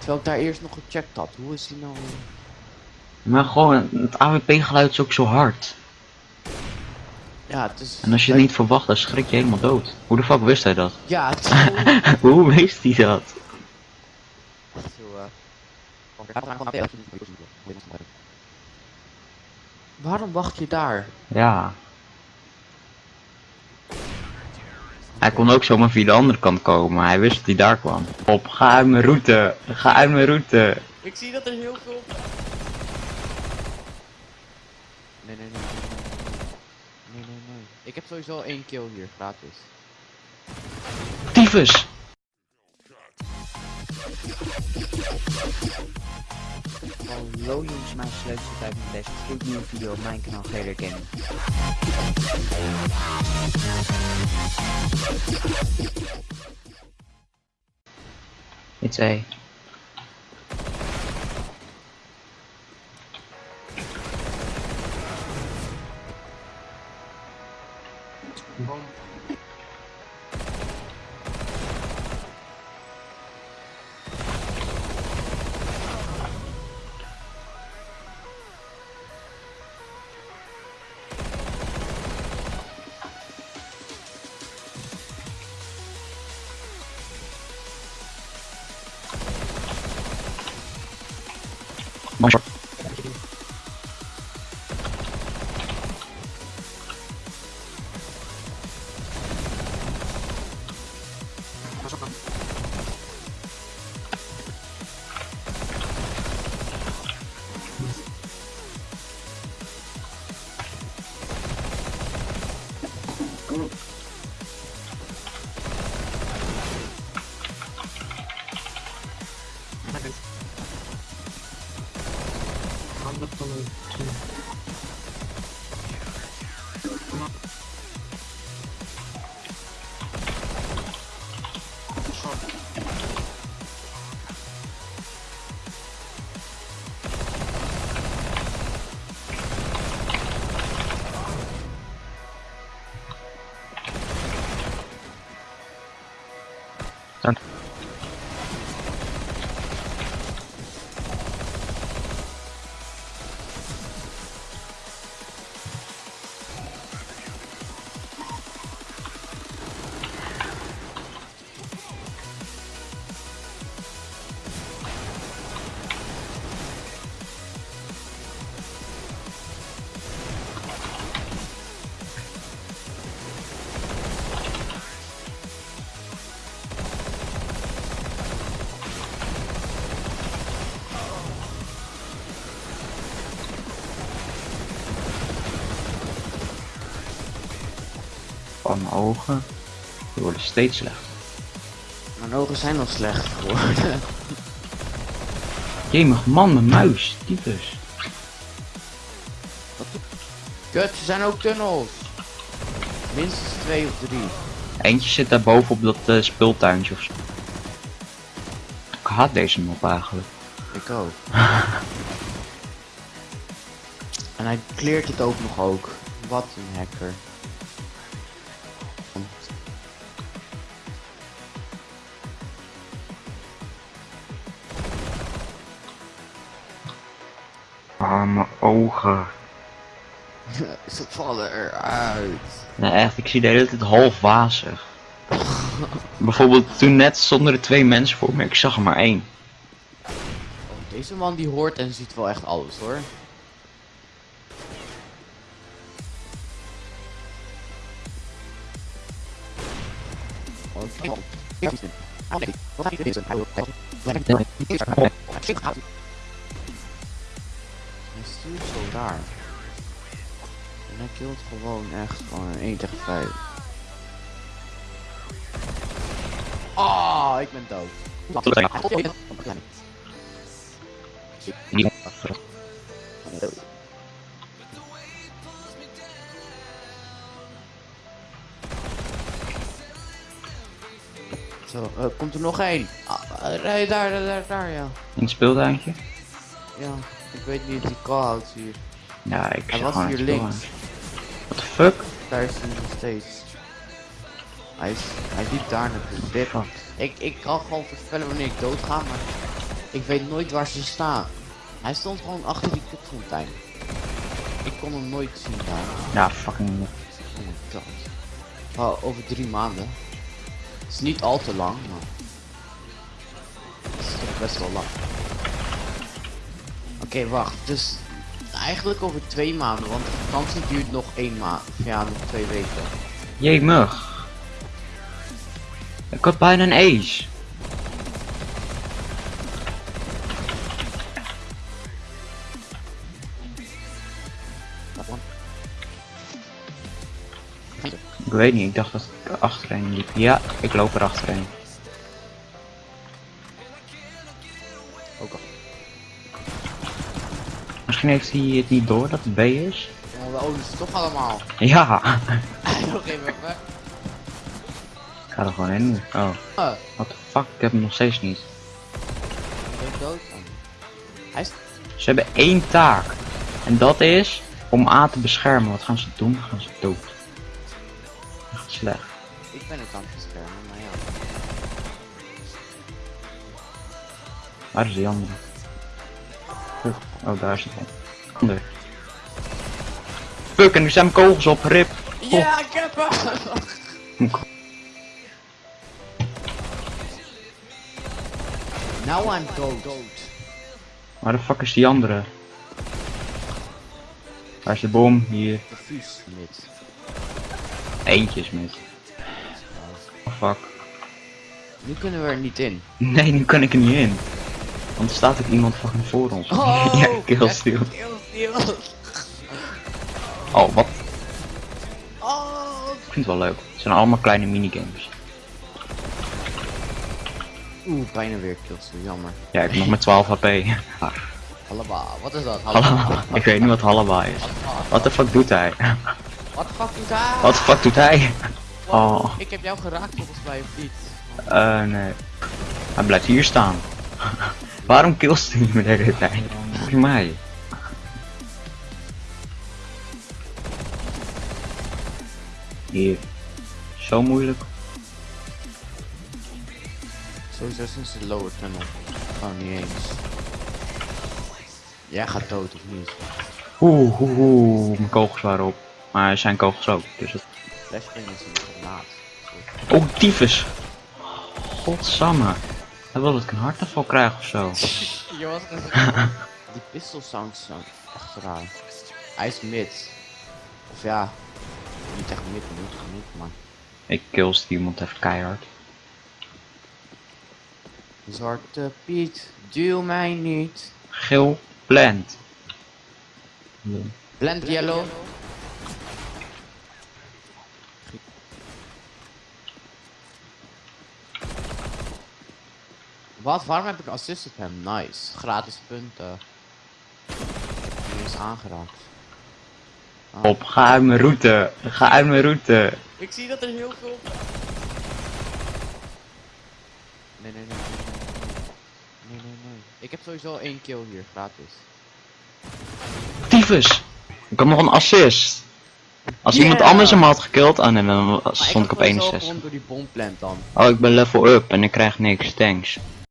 Terwijl ik daar eerst nog gecheckt had. Hoe is die nou... Maar gewoon, het AWP geluid is ook zo hard. Ja, het is... En als je het niet verwacht, dan schrik je helemaal dood. Hoe de fuck wist hij dat? Ja, het is. Hoe wist hij dat? Eh. Waarom wacht je daar? Ja. Hij kon ook zomaar via de andere kant komen, maar hij wist dat hij daar kwam. Op, ga uit mijn route. Ga uit mijn route. Ik zie dat er heel veel... Nee, nee, nee, nee, nee. Nee, nee, nee. Ik heb sowieso één kill hier, gratis. Tyfus! Hallo jongens, mijn sleutel uit mijn best. Goed nieuwe video op mijn kanaal Gator Gaming. It's A. My short. потом... Van mijn ogen. Die worden steeds slechter. Mijn ogen zijn nog slecht geworden. Jemig man, mijn muis. Tyfus. Kut, er zijn ook tunnels. Minstens twee of drie. Eentje zit daar boven op dat eh, speeltuintje of zo. Ik haat deze mop eigenlijk. Ik ook. en hij kleert het ook nog ook. Wat een hacker. Ogen. Ze vallen eruit. Nee, echt, ik zie de hele tijd half wazig. Bijvoorbeeld toen net stonden er twee mensen voor me, ik zag er maar één. Oh, deze man die hoort en ziet wel echt alles hoor. Oh, Stuurt zo raar. En hij killt gewoon echt gewoon een 1 tegen 5. Ah, ik ben dood. Zo, eh, komt er nog één? Ah, nee, daar, daar, daar, daar, ja. In het speeltuintje? Ja, ik weet niet, die call-out hier. Ja, ik Hij was hier links. What the fuck? Daar is hij nog steeds. Hij, is, hij liep daar naartoe. Dit. Ik, ik kan gewoon voorspellen wanneer ik dood ga, maar Ik weet nooit waar ze staan. Hij stond gewoon achter die kutfontein. Ik kon hem nooit zien daar. Ja, fucking. Oh my god. Oh, over drie maanden. Het is niet al te lang, maar... Het is toch best wel lang. Oké, wacht. Dus eigenlijk over twee maanden, want de vakantie duurt nog één maand. Ja, nog twee weken. Jemig. Ik had bijna een ace. Ik weet niet, ik dacht dat ik achterheen liep. Ja, ik loop er achterheen. Ook al. Misschien heeft hij het niet door dat het B is. Oh, we ze toch allemaal. Ja, nog even weg. ik ga er gewoon in. Oh, Uh, what the fuck, ik heb hem nog steeds niet. ik ben dood. Oh. Hij is... Ze hebben één taak. En dat is om A te beschermen. Wat gaan ze doen? Gaan ze dood. Echt slecht. Ik ben het aan het beschermen, maar ja. Waar is die andere? Oh, daar is het. Ander. Fuck, en nu zijn mijn kogels op. Rip. Ja, ik heb hem! Now I'm dood. Waar de fuck is die andere? Waar is de bom? Hier. Eentje is met. Oh fuck. Nu kunnen we er niet in. Nee, nu kan ik er niet in. Want er staat ook iemand fucking voor ons. ja, killsteal. Oh, wat? Oh. Ik vind het wel leuk. Het zijn allemaal kleine minigames. Oeh, bijna weer killsteal, jammer. Ja, ik heb nog met 12 HP. Halaba, wat is dat? Hallo. Ik weet niet wat Halaba is. Wat de fuck doet hij? Wat de fuck doet hij? Wat de fuck doet hij? Oh. Ik heb jou geraakt volgens mij of niet? Eh, nee. Hij blijft hier staan. Waarom killst hij me de hele tijd? Volgens mij. Hier. Zo moeilijk. Sowieso sinds de lower tunnel. Gewoon niet eens. Jij gaat dood of niet? Oeh, oeh, oeh, mijn kogels waren op. Maar zijn kogels ook, dus het... Flashbang is een granaat. Oh, tyfus! Godsamme. Hij wil dat ik een hartaanval krijg of zo. Die pistol sounds zijn echt raar. Hij is mid. Of ja, niet echt mid, niet genoeg, maar Ik kills iemand even keihard. Zwarte Piet, duw mij niet. Geel plant. Blend yellow. Wat? Waarom heb ik assist op hem? Nice. Gratis punten. Die is aangeraakt. Ah. Op, ga uit mijn route. Ga uit mijn route. Ik zie dat er heel veel... Nee, nee, nee, nee, nee, nee. Nee, nee, nee. Ik heb sowieso één kill hier, gratis. Tyfus! Ik had nog een assist. Als Yeah! iemand anders hem had gekild, ah nee, dan stond ik op had sowieso 61. gewoon door die bomplant dan. Oh, ik ben level up en ik krijg niks, thanks.